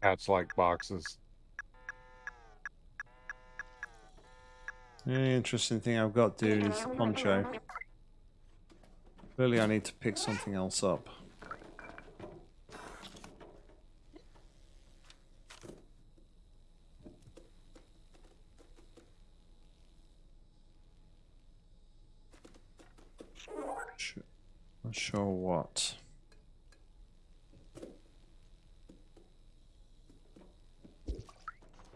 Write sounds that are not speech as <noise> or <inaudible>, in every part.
Hats like boxes. The interesting thing I've got do is the poncho. Clearly I need to pick something else up. Not sure what.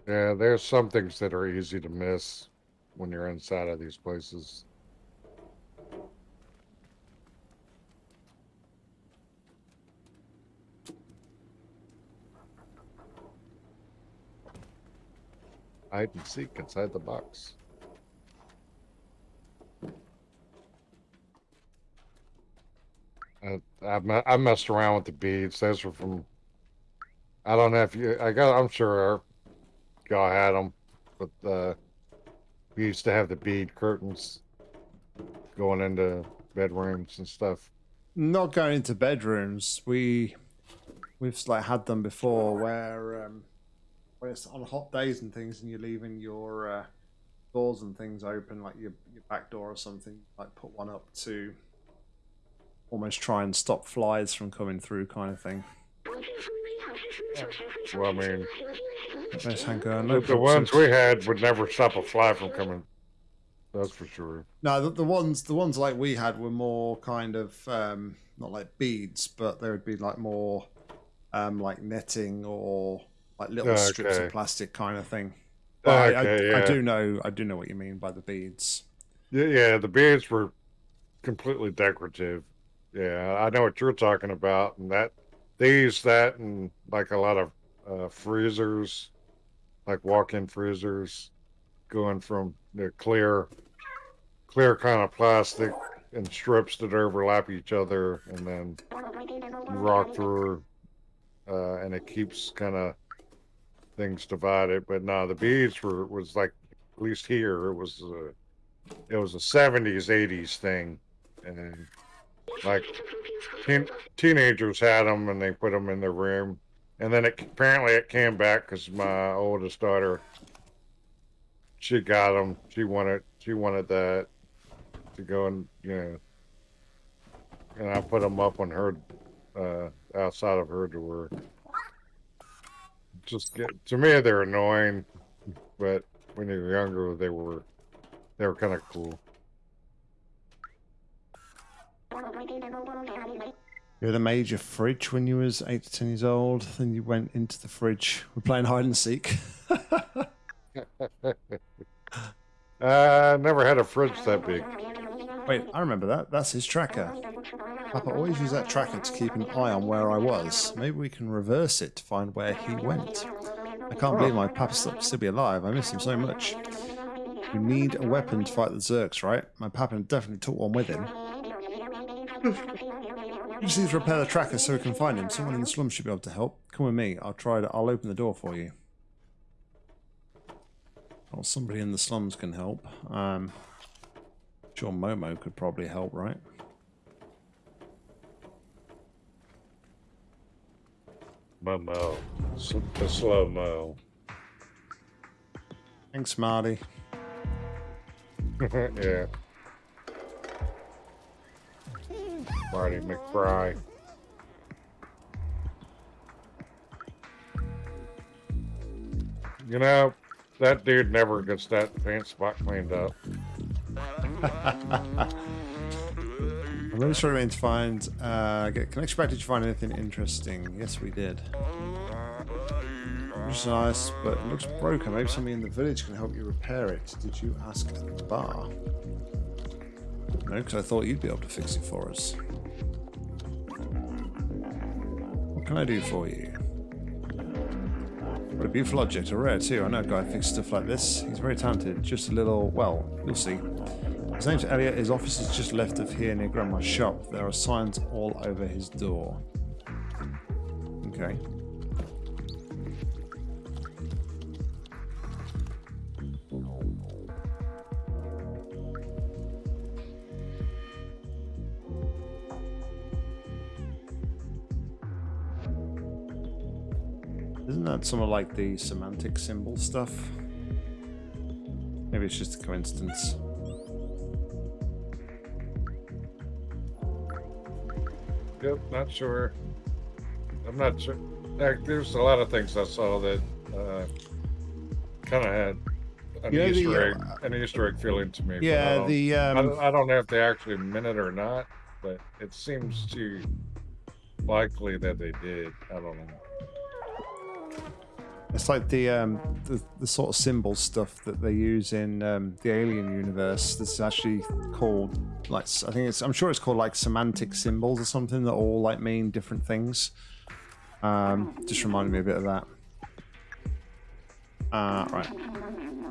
Yeah, there's some things that are easy to miss when you're inside of these places. Hide and seek inside the box. I, I, I messed around with the beads. Those were from. I don't know if you. I got. I'm sure y'all had them, but uh, we used to have the bead curtains going into bedrooms and stuff. Not going into bedrooms. We we've like had them before where um when it's on hot days and things and you're leaving your uh, doors and things open like your your back door or something, like put one up to almost try and stop flies from coming through kind of thing. Well, I mean, Nice Hanko, no the ones we had would never stop a fly from coming. That's for sure. No, the, the ones the ones like we had were more kind of um, not like beads, but they would be like more um, like netting or like little strips of plastic kind of thing. But I, I, Okay, I do know I do know what you mean by the beads. Yeah, yeah, the beads were completely decorative. Yeah, I know what you're talking about, and that they use that in like a lot of uh, freezers, like walk-in freezers, going from the clear, clear kind of plastic and strips that overlap each other, and then rock through, uh, and it keeps kind of things divided. But no, the beads were was like at least here it was. Uh, it was a 70s 80s thing and like teen, teenagers had them and they put them in their room. And then it apparently it came back because my oldest daughter she got them she wanted she wanted that to go and you know and i put them up on her uh outside of her door. Just get to me they're annoying but when you were younger they were they were kind of cool. You had a major fridge when you was eight to ten years old. Then you went into the fridge. We're playing hide and seek. <laughs> Uh, never had a fridge that big. Wait, I remember that. That's his tracker. Papa always used that tracker to keep an eye on where I was. Maybe we can reverse it to find where he went. I can't believe my Papa still be alive. I miss him so much. We need a weapon to fight the Zurks, right? My Papa definitely took one with him. <laughs> We just need to repair the tracker so we can find him. Someone in the slums should be able to help. Come with me. I'll try to. I'll open the door for you. Well, somebody in the slums can help. Um, sure, Momo could probably help, right? Momo, S- the slow mo. Thanks, Marty. <laughs> yeah. Marty McFry. You know, that dude never gets that paint spot cleaned up. I'm really struggling to find. Uh, get connection back. Did you find anything interesting? Yes, we did. Which is nice, but it looks broken. Maybe somebody in the village can help you repair it. Did you ask at the bar? No, because I thought you'd be able to fix it for us. What can I do for you? What a beautiful object, a rare too. I know a guy fixes stuff like this. He's very talented. Just a little, well, you'll see. His name's Elliot. His office is just left of here near Grandma's shop. There are signs all over his door. Okay. Some of like the semantic symbol stuff? Maybe it's just a coincidence. Yep, not sure. I'm not sure. There's a lot of things I saw that uh, kind of had an You know, the, Easter egg, uh, an Easter egg feeling to me. but I Yeah, don't- the I, um, don't- I don't know if they actually meant it or not, but it seems too likely that they did. I don't know. It's like the um the, the sort of symbol stuff that they use in um, the Alien universe. This is actually called like I think it's I'm sure it's called like semantic symbols or something that all like mean different things. Um, just reminded me a bit of that. Uh, right.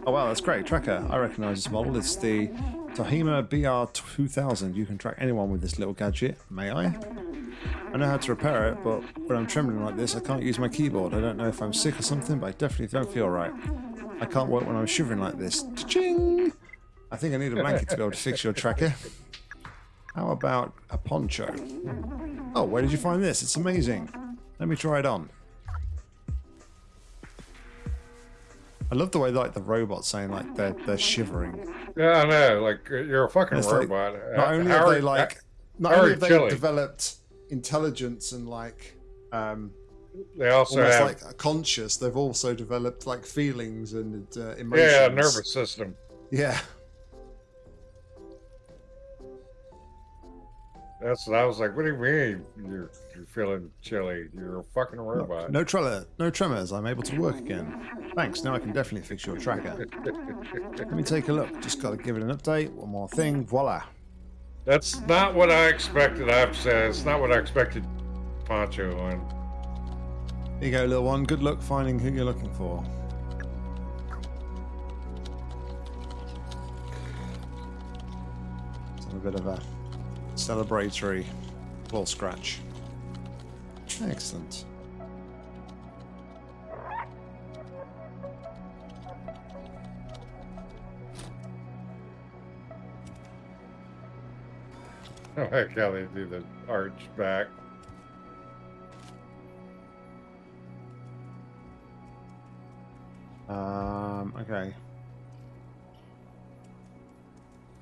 Oh wow, that's great. Tracker. I recognise this model. It's the Tahima BR2000. You can track anyone with this little gadget. May I? I know how to repair it, but when I'm trembling like this, I can't use my keyboard. I don't know if I'm sick or something, but I definitely don't feel right. I can't work when I'm shivering like this. Ching! I think I need a blanket to be able to fix your tracker. How about a poncho? Oh, where did you find this? It's amazing. Let me try it on. I love the way like the robots saying like they're they're shivering. Yeah, I know. Like you're a fucking It's like, robot. Not Uh, only how are- they like not only are have they chilly? developed intelligence and like um they also almost have like conscious. They've also developed like feelings and uh, emotions. yeah, nervous system. Yeah, That's what I was like. What do you mean you're you're feeling chilly? You're a fucking robot. no tremor, no tremors. I'm able to work again. Thanks. Now I can definitely fix your tracker. <laughs> Let me take a look. Just got to give it an update. One more thing. Voila. That's not what I expected. I have to say, it's not what I expected. Poncho on. Here you go, little one. Good luck finding who you're looking for. It's a bit of a celebratory ball scratch. Excellent. <laughs> I like how they do the arch back. Um, okay.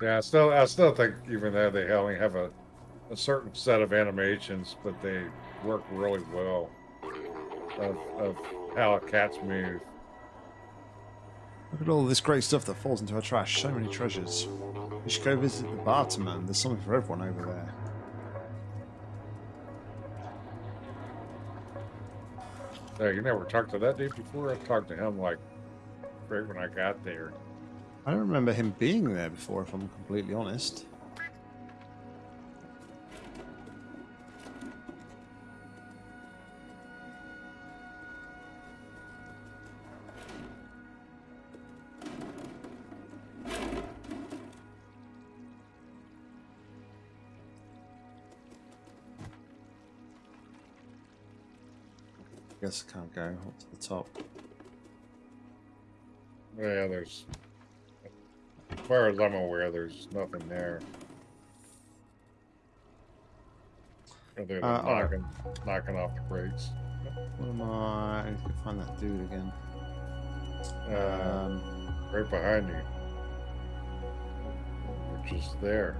Yeah, I still, I still think even though they only have a, a certain set of animations, but they work really well of, of how cats move. Look at all this great stuff that falls into our trash. So many treasures. You should go visit the Barterman. There's something for everyone over there. Yeah, you never talked to that dude before. I talked to him like right when I got there. I don't remember him being there before, if I'm completely honest. Guess I can't go up to the top. Yeah, there's, as far as I'm aware, there's nothing there. Other than Uh, right. knocking, knocking off the brakes. What am I? I need to find that dude again. Uh, Um, right behind you. Which is there.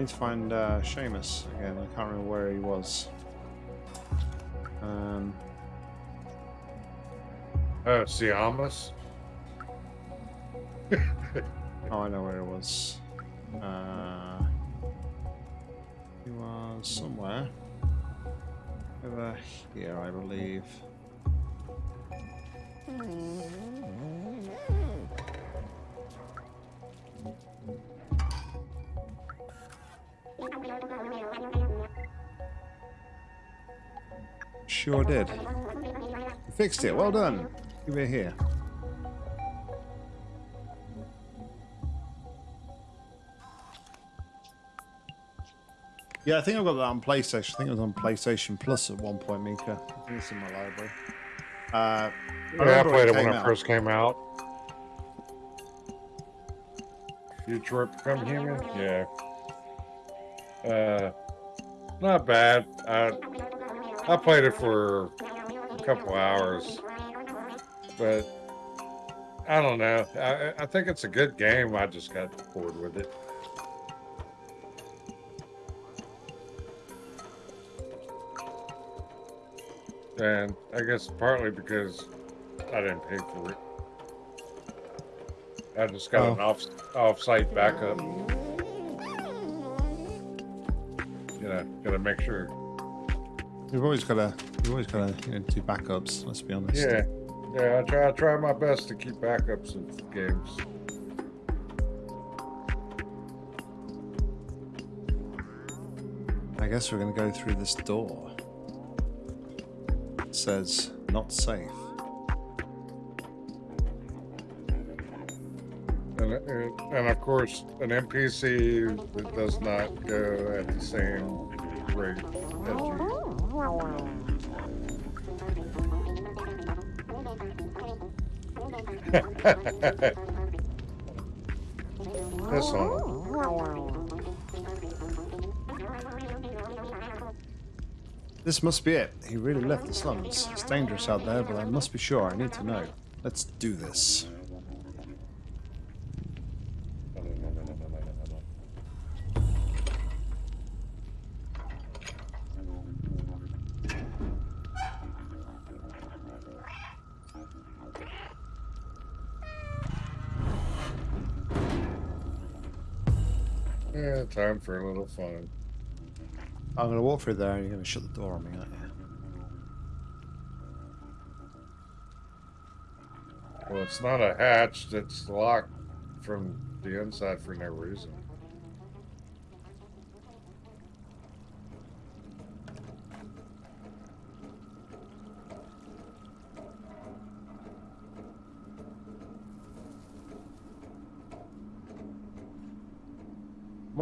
Need to find uh, Seamus again. I can't remember where he was. Um, Oh, Siamas? <laughs> oh, I know where he was. Uh, he was somewhere over here, I believe. Sure did. You fixed it. Well done. Give it here. Yeah, I think I've got that on PlayStation. I think it was on PlayStation Plus at one point, Mika. I think it's in my library. Uh, Yeah, I remember played it it when came it out. first came out. Detroit Become Human? Yeah. Uh, not bad. I I played it for a couple hours, but I don't know. I I think it's a good game. I just got bored with it. And I guess partly because I didn't pay for it. I just got Oh. an off off-site backup. Gotta make sure. You've always got to, you've always got to you know, do backups. Let's be honest. Yeah, yeah. I try. I try my best to keep backups of games. I guess we're going to go through this door. It says not safe. And, and, and of course, an NPC that does not go at the same <laughs> this one. This must be it. He really left the slums. It's dangerous out there, but I must be sure. I need to know. Let's do this. Time for a little fun. I'm going to walk through there and you're to shut the door on me, aren't you? Well, it's not a hatch that's locked from the inside for no reason.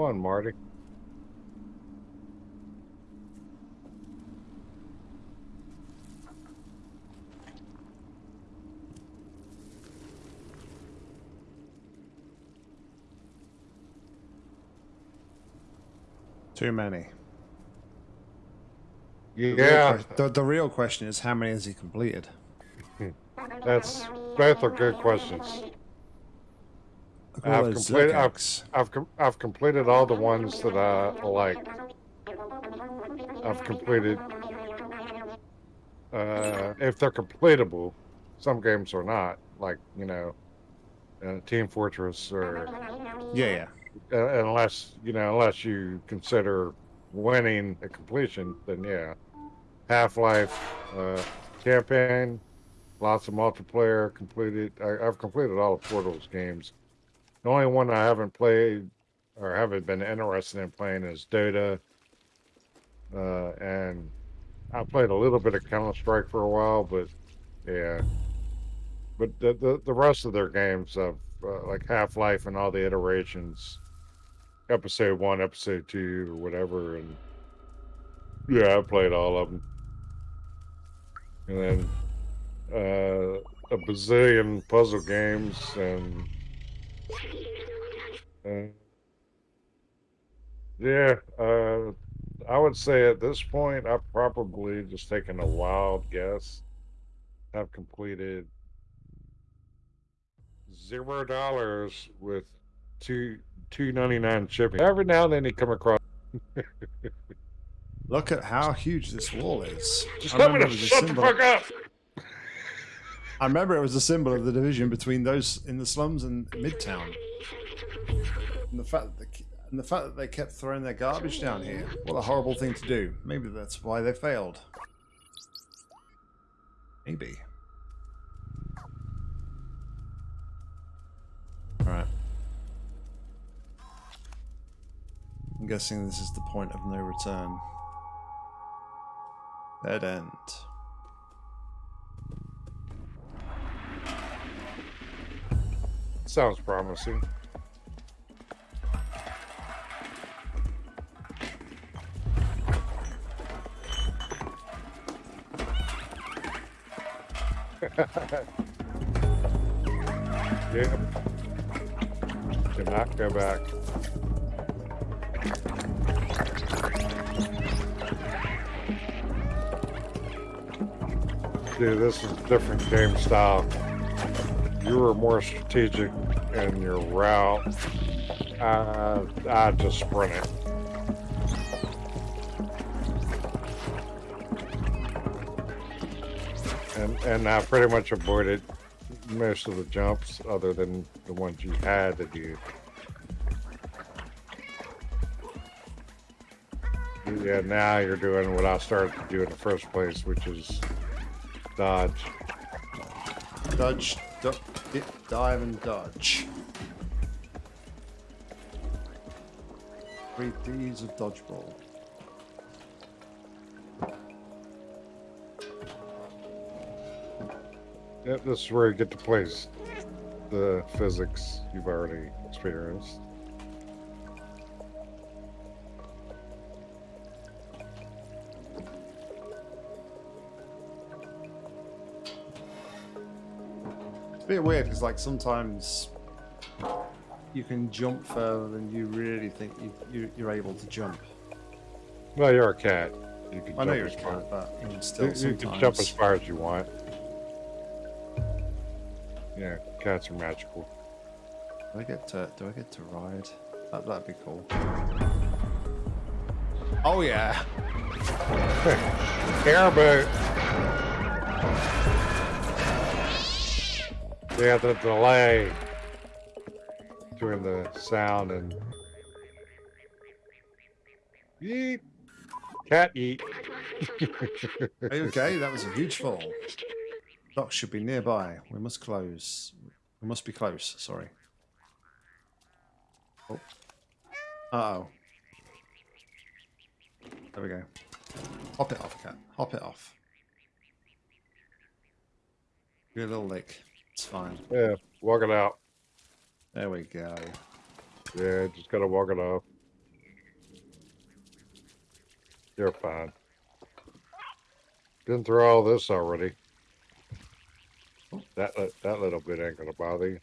On, Marty. Too many. The real Yeah, The, the real question is how many has he completed? <laughs> that's both are good questions. I've completed- I've- I've I've completed all the ones that I like. I've completed. Uh, if they're completable, some games are not. Like you know, uh, Team Fortress, or Yeah, yeah. uh, unless you know, unless you consider winning a completion, then yeah. Half Life, uh, campaign, lots of multiplayer completed. I, I've completed all of Portal's games. The only one I haven't played or haven't been interested in playing is Dota. Uh, and I played a little bit of Counter Strike for a while, but yeah. But the the, the rest of their games, of uh, like Half Life and all the iterations, episode one, episode two, or whatever, and yeah, I played all of them. And then uh, a bazillion puzzle games and uh, yeah, uh, I would say at this point, I've probably just taken a wild guess. I've completed zero dollars with two two ninety nine shipping. Every now and then you come across. Look at how huge this wall is. Just I tell me to it was a shut the fuck up. I remember it was a symbol of the division between those in the slums and Midtown. And the fact that the, and the fact that they kept throwing their garbage down here. What a horrible thing to do. Maybe that's why they failed. Maybe. Alright. I'm guessing this is the point of no return. Dead end. Sounds promising. <laughs> yeah. cannot go back. Dude, this is different game style. You were more strategic in your route. Uh, I just sprint it. And and I pretty much avoided most of the jumps other than the ones you had to do. Yeah, now you're doing what I started to do in the first place, which is dodge. Dodge, dip, dive, and dodge. Three D's of dodgeball. Yep, this is where you get to place the physics you've already experienced. A bit weird because, like, sometimes you can jump further than you really think you, you, you're able to jump. Well, you're a cat. You can I know you're a cat, but even You, still, you sometimes. can jump as far as you want. Yeah, cats are magical. Do I get to do I get to ride? That that'd be cool. Oh yeah. <laughs> Airboat. Yeah, the delay between the sound and yeet. Cat eat. <laughs> Okay, that was a huge fall. Dock should be nearby. We must close. We must be close, sorry. Oh. Uh-oh. There we go. Hop it off, cat. Hop it off. Give a little lick. It's fine. Yeah, walk it out. There we go. Yeah, just gotta walk it off. You're fine. Been through all this already. That that little bit ain't gonna bother you.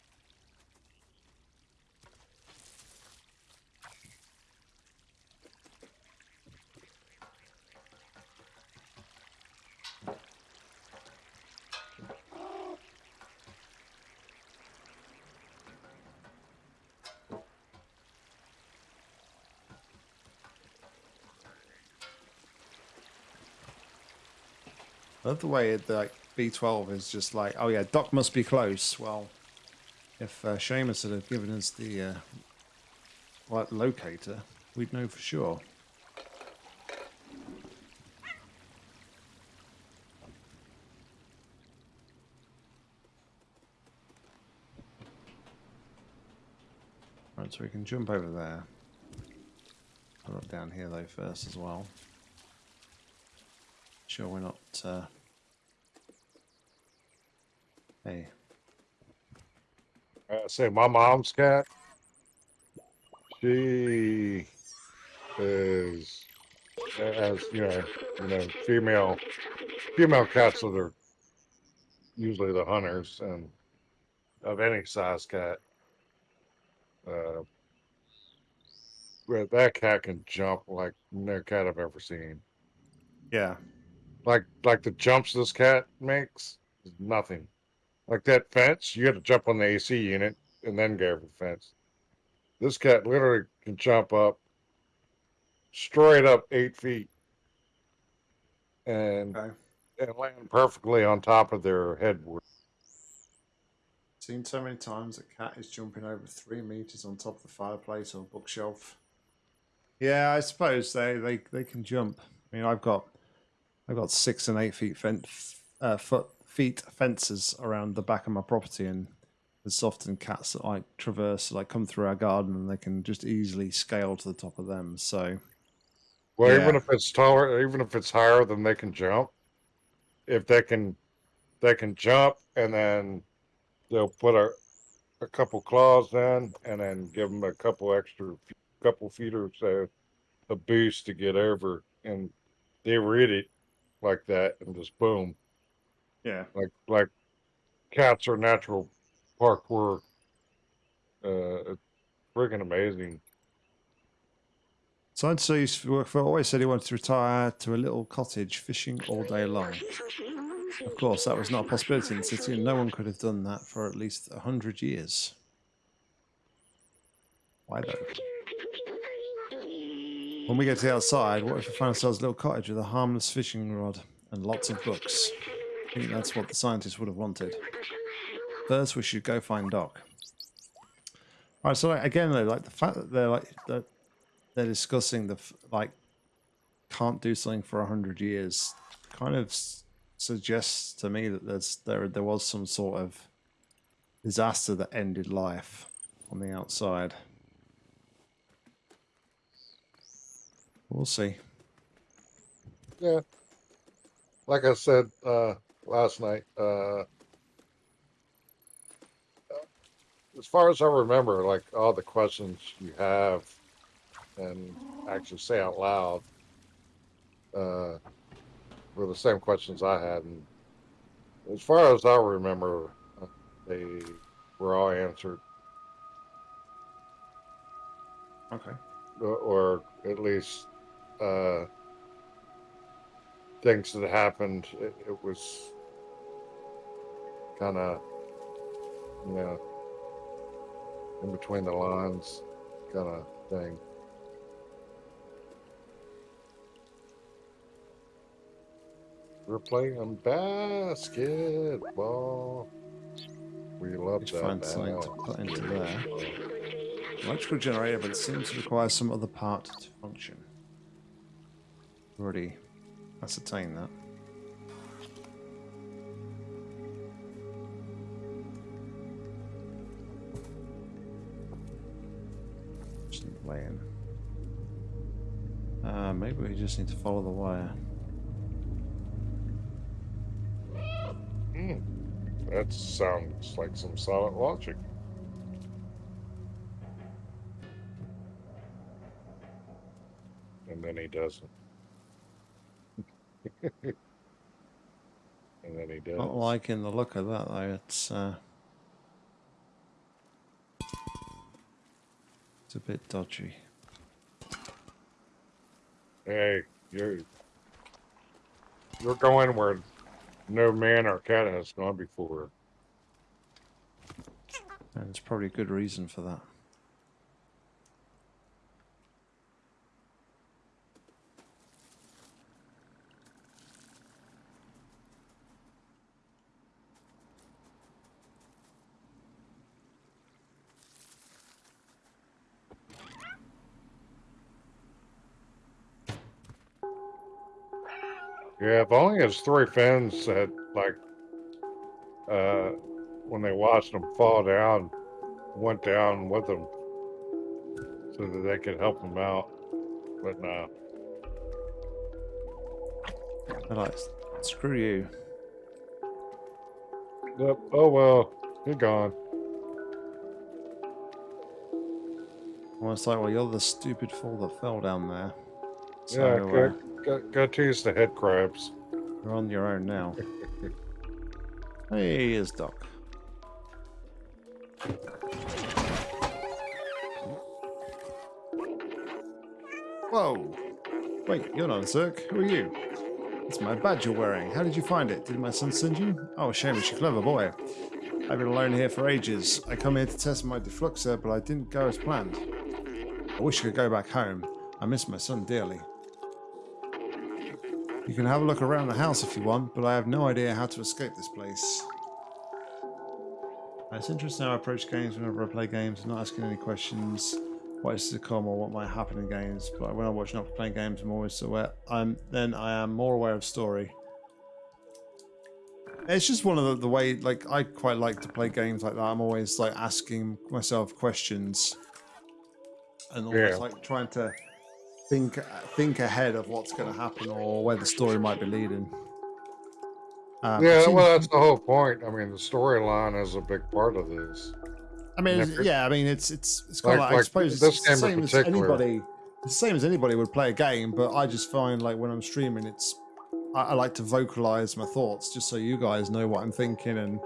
I love the way it, like B12 is just like, oh yeah, Dock must be close. Well, if uh, Seamus had given us the uh, right locator, we'd know for sure. Right, so we can jump over there. Put up down here though first as well. Sure, we're not. Uh... Hey, I say my mom's cat. She is as you know, you know, female female cats that are usually the hunters and of any size cat. Uh, but that cat can jump like no cat I've ever seen. yeah, Like like the jumps this cat makes is nothing. Like that fence, you got to jump on the AC unit and then go over the fence. This cat literally can jump up straight up eight feet and okay. and land perfectly on top of their headboard. Seen so many times a cat is jumping over three meters on top of the fireplace or bookshelf. Yeah, I suppose they, they, they can jump. I mean, I've got I've got six and eight feet fence, uh, foot feet fences around the back of my property, and there's often cats that like traverse, like come through our garden, and they can just easily scale to the top of them. So Well, Yeah. even if it's taller, even if it's higher than they can jump, if they can, they can jump, and then they'll put a a couple claws in, and then give them a couple extra, couple feet or so, a boost to get over, and they read it like that, and just boom, yeah, like like cats are natural parkour uh freaking amazing. So I'd say used to for always said he wanted to retire to a little cottage fishing all day long. Of course, that was not a possibility in the city, and no one could have done that for at least a hundred years. Why though? When we get to the outside, what if we find ourselves a little cottage with a harmless fishing rod and lots of books? I think that's what the scientists would have wanted. First, we should go find Doc. All right, so like, again, though, like the fact that they're like that they're discussing the like can't do something for a hundred years kind of suggests to me that there's there there was some sort of disaster that ended life on the outside. We'll see. Yeah. Like I said uh, last night, uh, as far as I remember, like all the questions you have and actually say out loud uh, were the same questions I had. And as far as I remember, uh, they were all answered, Okay. or at least uh, things that happened. It, it was kind of, you know, in between the lines kind of thing. We're playing basketball. We love Let's that. find something to put into there. Electrical generator, but it seems to require some other part to function. Already ascertained that. Just laying. Uh, maybe we just need to follow the wire. Hmm. That sounds like some solid logic. And then he doesn't. <laughs> and then he does. Not liking the look of that though. It's uh, it's a bit dodgy. Hey, you're you're going where no man or cat has gone before. And it's probably a good reason for that. Yeah, if only his three friends had like uh when they watched him fall down, went down with him so that they could help him out. But no. They're like, screw you. Yep. Oh well, you're gone. Almost like, well, you're the stupid fool that fell down there. So yeah, uh, go, go, tease the head crabs. you're on your own now. <laughs> hey, here's Doc. Whoa! Wait, you're not a Zurk. Who are you? It's my badge you're wearing. How did you find it? Did my son send you? Oh, Seamus, you're a clever boy. I've been alone here for ages. I come here to test my defluxer, but I didn't go as planned. I wish I could go back home. I miss my son dearly. You can have a look around the house if you want, but I have no idea how to escape this place. It's interesting how I approach games whenever I play games, I'm not asking any questions, what is to come or what might happen in games. But when I watch not playing games, I'm always aware. I'm then I am more aware of story. It's just one of the, the way, like I quite like to play games like that. I'm always like asking myself questions, and almost Yeah. like trying to think think ahead of what's going to happen or where the story might be leading. Um, yeah, well, that's the whole point. I mean, the storyline is a big part of this. I mean, And it's- if- yeah, I mean, it's it's it's kind Like- of like, I suppose this it's the game in same as anybody. The same as anybody would play a game, but I just find like when I'm streaming, it's I, I like to vocalize my thoughts just so you guys know what I'm thinking and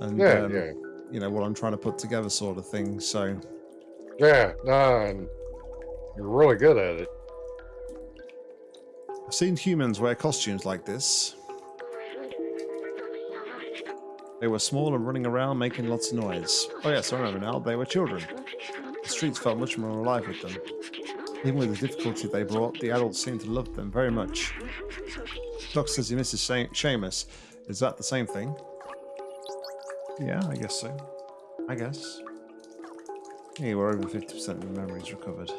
and Yeah, um, yeah. you know what I'm trying to put together, sort of thing. So Yeah, no, and you're really good at it. I've seen humans wear costumes like this. They were small and running around making lots of noise. Oh yes, I remember now. They were children. The streets felt much more alive with them. Even with the difficulty they brought, the adults seemed to love them very much. Doc says he misses Sha- Seamus. Is that the same thing? Yeah, I guess so. I guess. Yeah, we're over 50% of the memories recovered.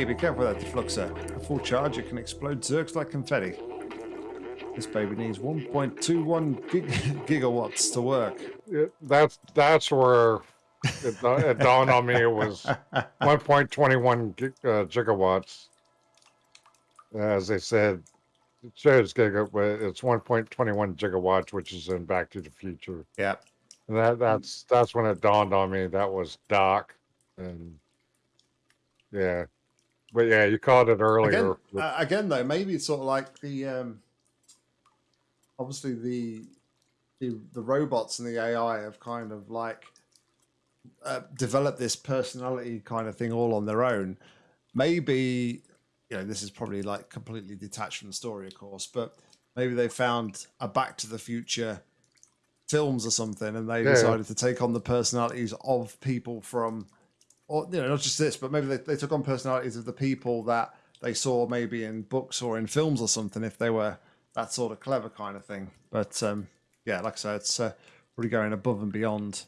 Hey, be careful with that defluxer. A full charge, it can explode zurks like confetti. This baby needs 1.21 gig- <laughs> gigawatts to work. Yeah, That's that's where it, da- it dawned on me it was <laughs> 1.21 gig, uh, gigawatts. As they said, it shows giga, but it's 1.21 gigawatts, which is in Back to the Future. Yeah. And that that's that's when it dawned on me that was Doc, and yeah, but yeah, you called it earlier. Again, uh, again, though, maybe it's sort of like the um, obviously the the the robots and the AI have kind of like uh, developed this personality kind of thing all on their own. Maybe you know this is probably like completely detached from the story, of course, but maybe they found a Back to the Future films or something, and they Yeah. decided to take on the personalities of people from or you know not just this but maybe they, they took on personalities of the people that they saw maybe in books or in films or something if they were that sort of clever kind of thing but um yeah like i said it's uh, really going above and beyond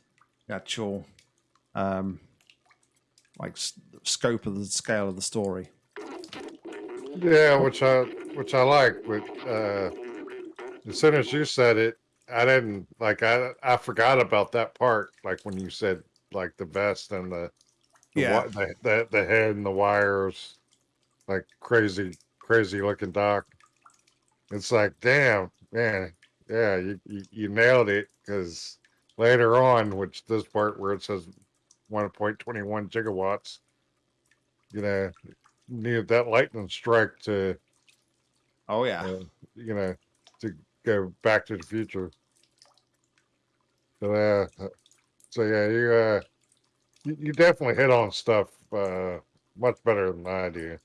the actual um like scope of the scale of the story Yeah, which I which I like, but uh as soon as you said it, I didn't like I I forgot about that part. Like when you said like the vest and the the, Yeah. the, the the head and the wires, like crazy crazy looking doc. It's like damn man, yeah, you you, you nailed it because later on, which this part where it says 1.21 gigawatts, you know, needed that lightning strike to oh yeah uh, you know, to go back to the future. So, uh, so yeah, you, uh, you, definitely hit on stuff, uh, much better than I do.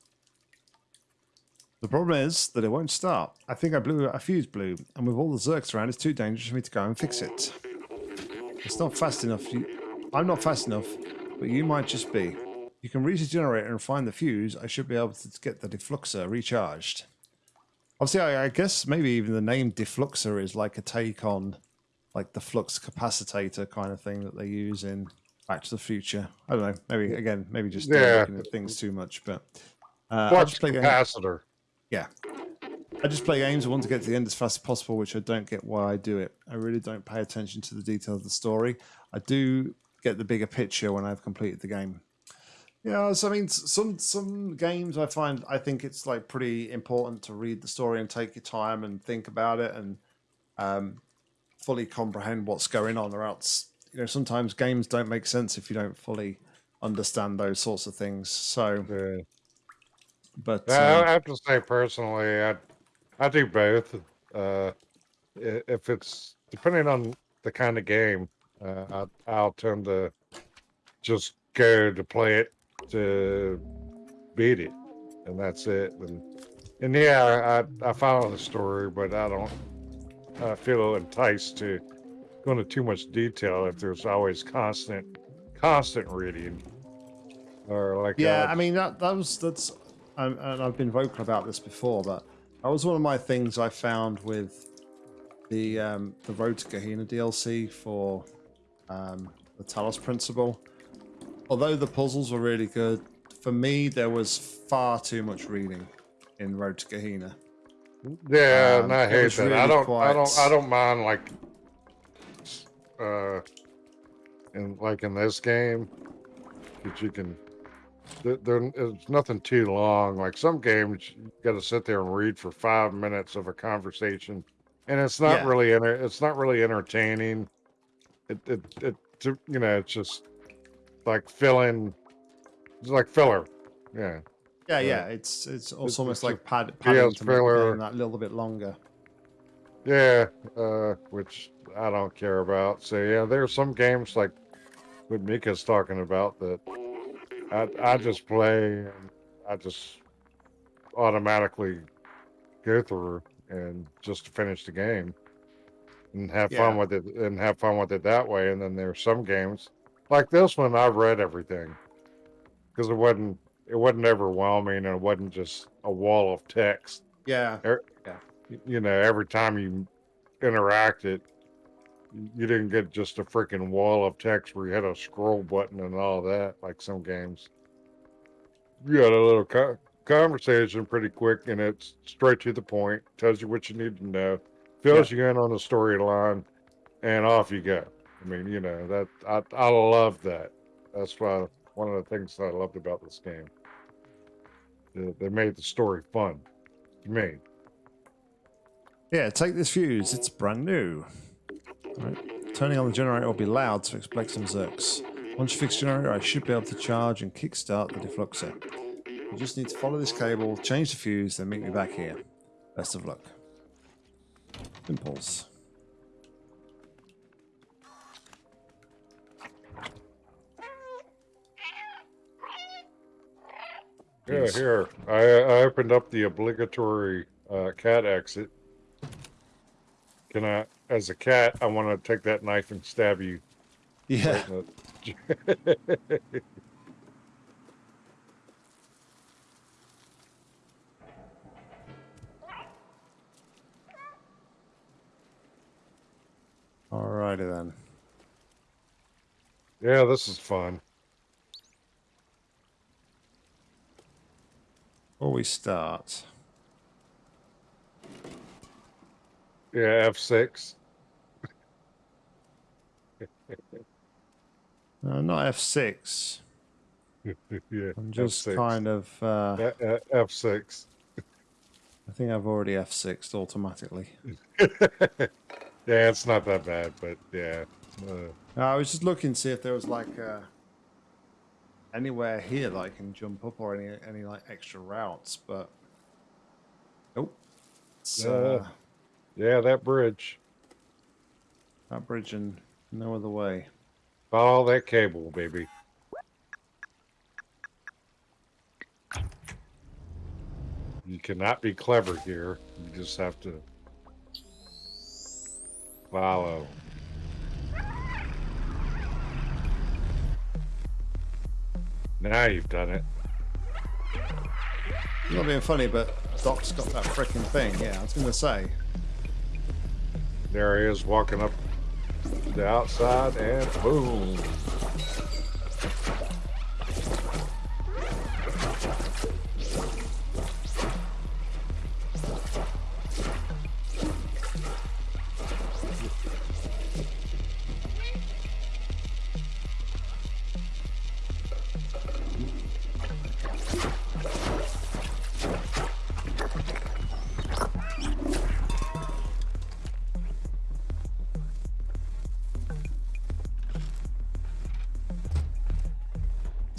The problem is that it won't start. I think I blew a fuse blew, and with all the Zurks around, it's too dangerous for me to go and fix it. It's not fast enough. You, I'm not fast enough, but you might just be. You can reach the generator and find the fuse. I should be able to get the defluxer recharged. Obviously, I, I guess maybe even the name defluxer is like a take on like the flux capacitator kind of thing that they use in Back to the Future. I don't know. Maybe again, maybe just Yeah. looking at things too much, but uh, I just play games- capacitor. yeah. I just play games. I want to get to the end as fast as possible, which I don't get why I do it. I really don't pay attention to the detail of the story. I do get the bigger picture when I've completed the game. Yeah, so I mean, some some games I find I think it's like pretty important to read the story and take your time and think about it and um, fully comprehend what's going on, or else you know sometimes games don't make sense if you don't fully understand those sorts of things. So, Yeah. but Yeah, um, I have to say personally, I, I do both. Uh, if it's depending on the kind of game, uh, I, I'll tend to just go to play it to beat it, and that's it. And and yeah, I I follow the story, but I don't uh, feel enticed to go into too much detail if there's always constant constant reading or like Yeah, uh, I mean that that was that's um, and I've been vocal about this before, but that was one of my things I found with the um, the Road to Gehenna DLC for um, the Talos Principle. Although the puzzles were really good, for me there was far too much reading in Road to Gehenna. Yeah, Um, and I hate was that. I don't. I don't. I don't mind like, uh, in like in this game, that you can. There, is nothing too long. Like some games, you got to sit there and read for five minutes of a conversation, and it's not Yeah. really. Enter, it's not really entertaining. It. It. It. to- You know, it's just like filling. It's like filler. Yeah. Yeah, Uh, yeah. It's it's also it's almost a like pad, padding to make the filler. that little bit longer. Yeah, uh, which I don't care about. So yeah, there are some games like what Mika's talking about that I I just play and I just automatically go through and just to finish the game and have fun with it and have fun with it that way. And then there's some games like this one I've read everything because it wasn't it wasn't overwhelming and it wasn't just a wall of text Yeah, er, y- you know, every time you interacted, you didn't get just a freaking wall of text where you had a scroll button and all that, like some games. You had a little co- conversation pretty quick, and it's straight to the point, tells you what you need to know, fills you in on the storyline, and off you go. I mean, you know that I I love that. That's why one of the things that I loved about this game. They- They made the story fun to me. yeah. Take this fuse. It's brand new. Right. Turning on the generator will be loud to expect some zurks. Once you fix the generator, I should be able to charge and kickstart the defluxer. You just need to follow this cable, change the fuse, then meet me back here. Best of luck. Impulse. Yeah, here. I, I opened up the obligatory uh, cat exit. Can I, as a cat, I want to take that knife and stab you. Yeah. right <laughs> Alrighty then. yeah, this is fun. Where we start, Yeah, F6. no, not F6. <laughs> yeah, I'm just F6. kind of. Uh, Uh, uh, F6. I think I've already F6'd automatically. <laughs> yeah, it's not that bad, but yeah. Uh, I was just looking to see if there was like uh, anywhere here that I can jump up or any any like extra routes, but nope. It's, uh, Uh. Yeah, that bridge. that bridge and no other way. Follow that cable, baby. You cannot be clever here. You just have to follow. Now you've done it. I'm not being funny, but Doc's got that freaking thing. Yeah, I was gonna say. There he is walking up the outside, and boom.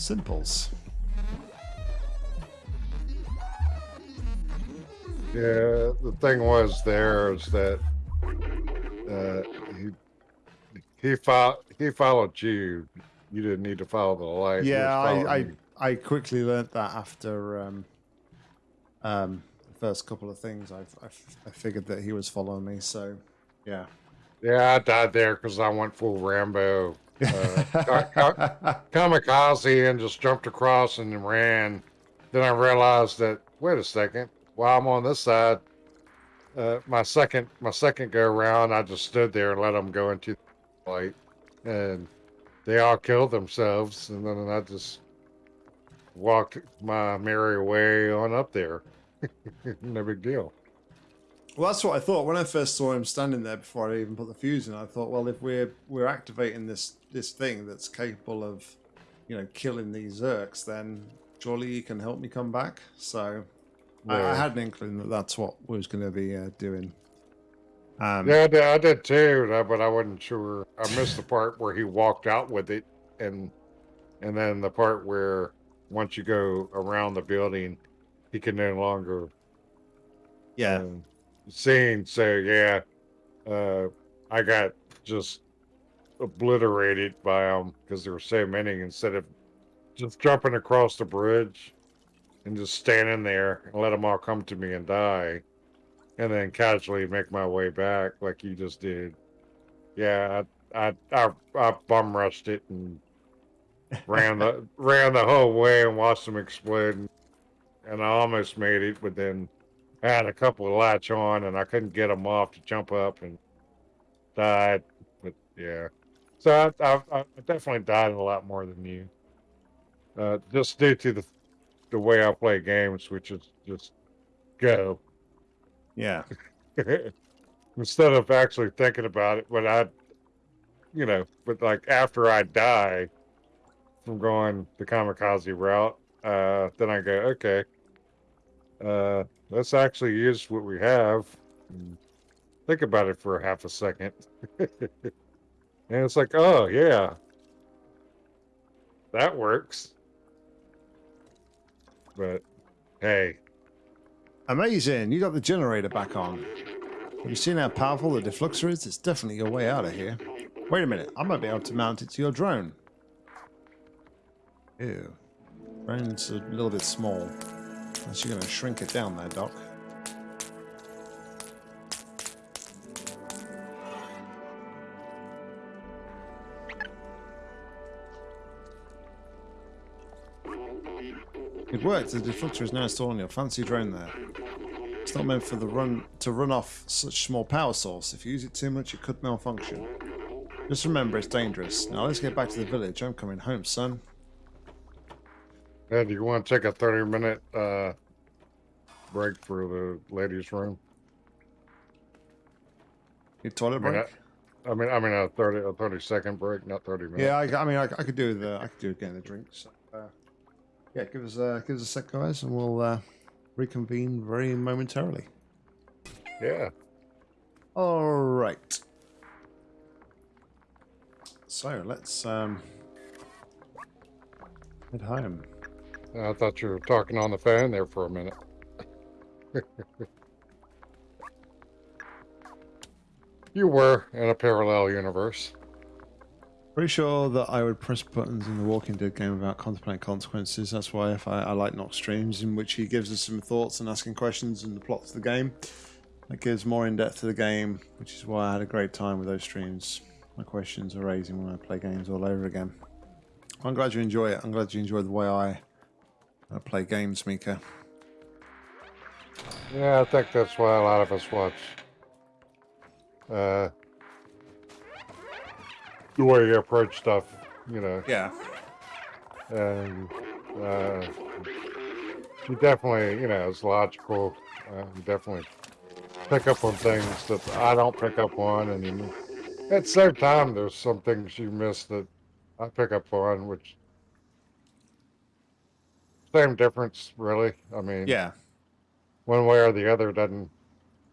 Simples. Yeah, the thing was there is that uh, he he fo- he followed you. You didn't need to follow the light. Yeah, I, I. I quickly learnt that after um, um, the first couple of things. I've, I've I figured that he was following me. So yeah. Yeah, I died there because I went full Rambo kamikaze and just jumped across and ran. Then I realized that wait a second, while I'm on this side, uh, my second my second go around, I just stood there and let them go into the light, and they all killed themselves, and then I just walked my merry way on up there. <laughs> no big deal. Well, that's what I thought when I first saw him standing there before I even put the fuse in. I thought, well, if we're we're activating this this thing that's capable of, you know, killing these Zurks, then surely he can help me come back. So I, I had an inkling that that's what we was going to be uh, doing. Um, Yeah, I did, I did too, but I wasn't sure. I missed the part where he walked out with it, and and then the part where once you go around the building, he can no longer Yeah. um, seen. So yeah, uh, I got just obliterated by them because there were so many. Instead of just jumping across the bridge and just standing there and let them all come to me and die, and then casually make my way back like you just did. Yeah, I I I, I bum rushed it and ran the <laughs> ran the whole way and watched them explode, and I almost made it, but then I had a couple of latch on and I couldn't get them off to jump up and died. But yeah, so I, I, I definitely died a lot more than you. Uh, just due to the the way I play games, which is just go Yeah. <laughs> instead of actually thinking about it. But I, you know, but like after I die from going the kamikaze route, uh, then I go, okay, uh, let's actually use what we have. Think about it for a half a second. <laughs> and it's like, oh, yeah, that works. But hey, Amazing. You got the generator back on. Have you seen how powerful the defluxer is? It's definitely your way out of here. Wait a minute. I might be able to mount it to your drone. Ew. Drone's a little bit small. Unless you're going to shrink it down there, Doc. It worked. The defluxer is now installed on your fancy drone there. It's not meant for the run to run off such small power source. If you use it too much, it could malfunction. Just remember, it's dangerous. Now let's get back to the village. I'm coming home, son. Ed, do you want to take a 30 minute uh, break for the ladies' room? Your toilet I mean, break? I mean, I mean a 30 a 30 second break, not 30 minutes. Yeah, I, I mean, I, I could do the, I could do getting a drink. So, uh, yeah, give us, uh, give us a sec, guys, and we'll uh, reconvene very momentarily. Yeah. All right. So let's um, head home. I thought you were talking on the phone there for a minute. <laughs> you were in a parallel universe. Pretty sure that I would press buttons in the Walking Dead game without contemplating consequences. That's why if I, I like Nox streams in which he gives us some thoughts and asking questions and the plot to the game. That gives more in depth to the game, which is why I had a great time with those streams. My questions are raising when I play games all over again. I'm glad you enjoy it. I'm glad you enjoy the way I, I play games, Mika. Yeah, I think that's why a lot of us watch. Uh, the way you approach stuff, you know. Yeah. and uh, you definitely, you know, it's logical. Uh, you definitely pick up on things that I don't pick up on, and you, at the same time, there's some things you miss that I pick up on, which same difference, really. I mean, Yeah. one way or the other doesn't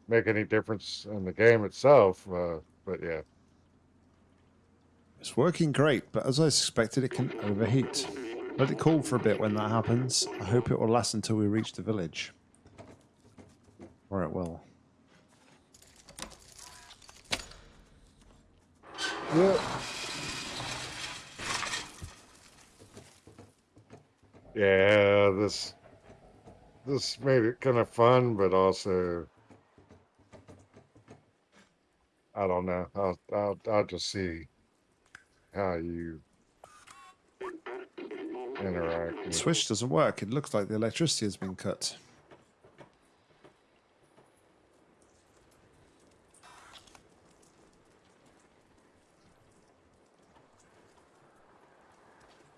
make any difference in the game itself. Uh, but yeah, It's working great, but as I suspected, it can overheat. Let it cool for a bit when that happens. I hope it will last until we reach the village. Or it will. Yeah. Yeah, this this made it kind of fun, but also I don't know. I'll I'll I'll just see how you interact. Switch doesn't work. It looks like the electricity has been cut.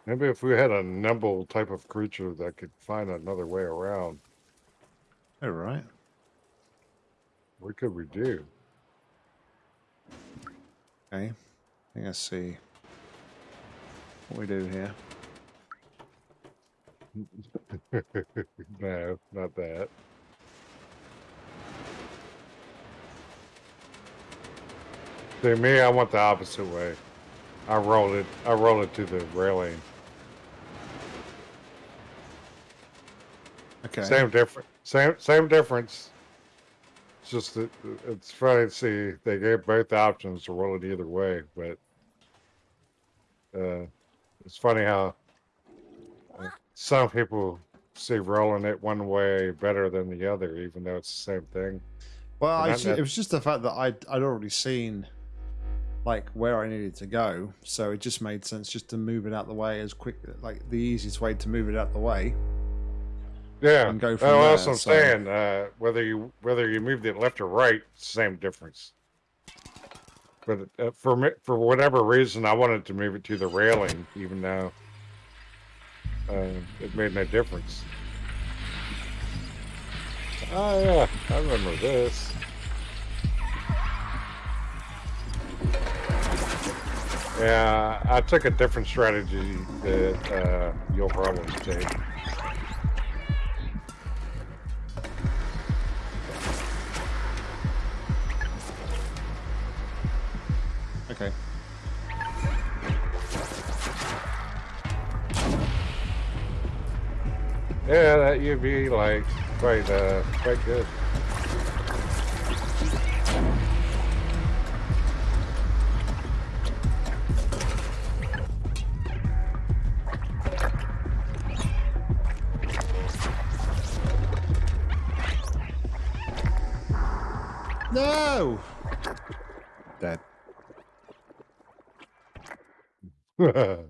Maybe if we had a nimble type of creature that could find another way around, All right. what could we do? Okay. I think I see what we do here. <laughs> no, not that. See me, I went the opposite way. I rolled it. I rolled it to the railing. Okay. Same difference. Same same difference. It's just that it's funny to see they gave both options to roll it either way, but uh, it's funny how uh, some people see rolling it one way better than the other, even though it's the same thing. Well, I it was just the fact that I'd, I'd already seen like where I needed to go, so it just made sense just to move it out the way as quick, like the easiest way to move it out the way. Yeah, And go from that's there, what I'm so- saying. Uh, whether you whether you moved it left or right, same difference. But uh, for me, for whatever reason, I wanted to move it to the railing, even though uh, it made no difference. Oh yeah, I remember this. Yeah, I took a different strategy that uh, you'll probably take. Okay. Yeah, that UV like quite uh quite good. No. Dead. <laughs> yeah,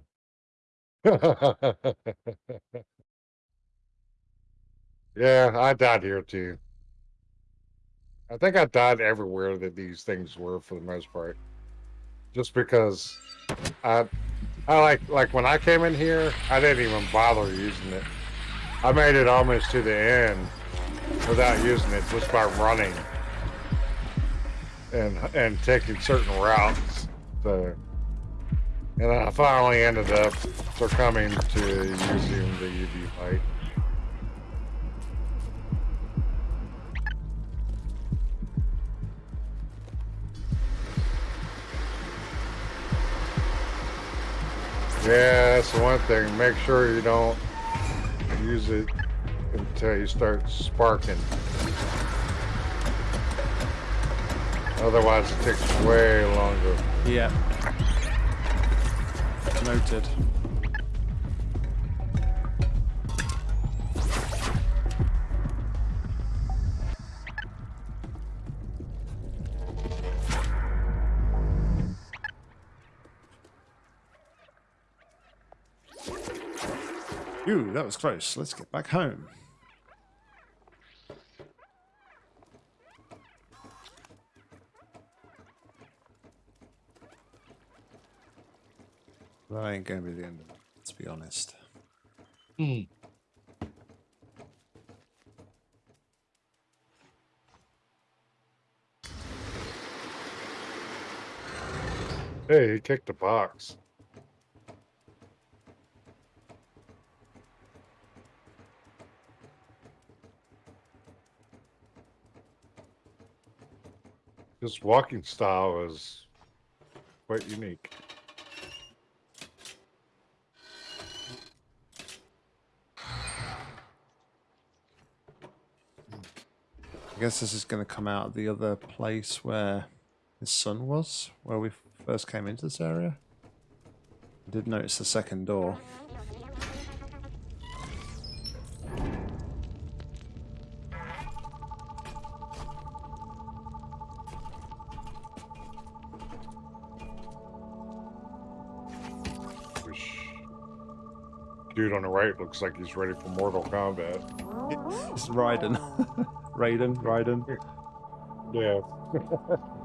I died here too. I think I died everywhere that these things were for the most part. Just because I I like like when I came in here, I didn't even bother using it. I made it almost to the end without using it just by running and and taking certain routes. So and I finally ended up succumbing to using the UV light. Yeah, that's the one thing. Make sure you don't use it until you start sparking. Otherwise, it takes way longer. Yeah. Noted. Ooh, that was close. Let's get back home. That ain't gonna be the end of it, let's be honest. Hmm. Hey, he kicked the box. His walking style is quite unique. I guess this is going to come out the other place where his son was, where we first came into this area. I did notice the second door. Dude on the right looks like he's ready for Mortal Kombat. It's Raiden. Raiden, Raiden. Yeah. <laughs> <laughs>